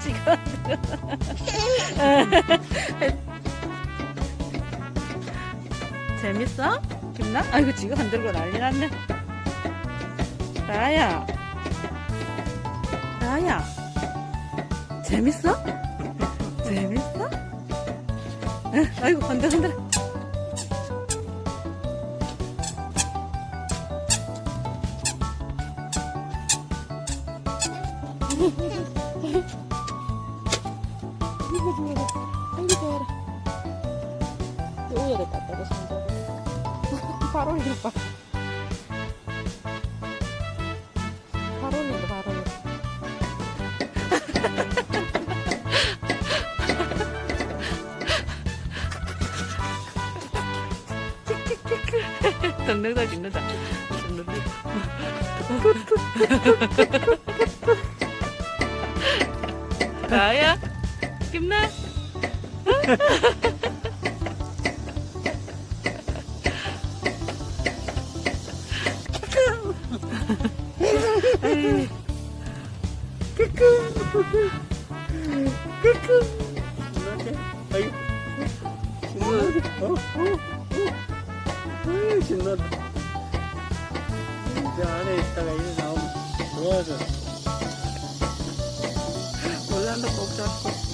지금 재밌어? 김나? 아이고 지금 흔들고 난리 났네 라야 라야 재밌어? 재밌어? 응, 아이고 흔들 흔들 이거 좋아라 아이고 좋아라 또 우열에 땄다고 손잡고 발 올려 봐. 발 올린다 발 올려 덩덩 다 죽는다 죽는다 나야 김나 어? 어? 어? 신나다 저 안에 있다가 이리 나오면 좋아져 몰란다 꼭 잡고